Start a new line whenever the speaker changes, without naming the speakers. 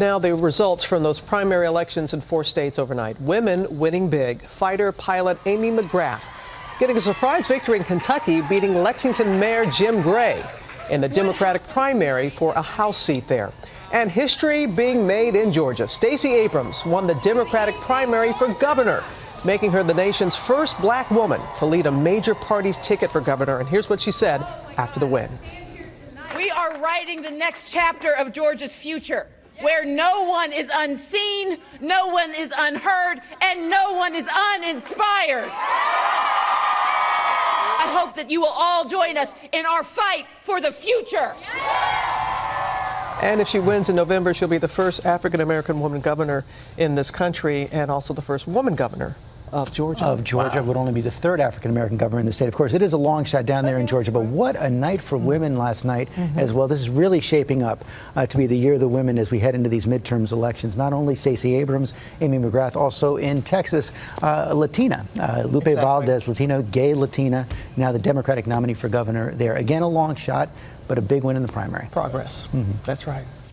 Now, the results from those primary elections in four states overnight. Women winning big. Fighter pilot Amy McGrath getting a surprise victory in Kentucky, beating Lexington Mayor Jim Gray in the Democratic primary for a House seat there. And history being made in Georgia. Stacey Abrams won the Democratic primary for governor, making her the nation's first black woman to lead a major party's ticket for governor. And here's what she said after the win.
We are writing the next chapter of Georgia's future where no one is unseen, no one is unheard, and no one is uninspired. I hope that you will all join us in our fight for the future.
And if she wins in November, she'll be the first African American woman governor in this country and also the first woman governor of Georgia.
Of Georgia wow. would only be the third African American governor in the state. Of course, it is a long shot down there in Georgia, but what a night for women last night mm -hmm. as well. This is really shaping up uh, to be the year of the women as we head into these midterms elections. Not only Stacey Abrams, Amy McGrath, also in Texas, uh, Latina, uh, Lupe exactly. Valdez, Latino, gay Latina, now the Democratic nominee for governor there. Again, a long shot, but a big win in the primary.
Progress. Mm -hmm. That's right.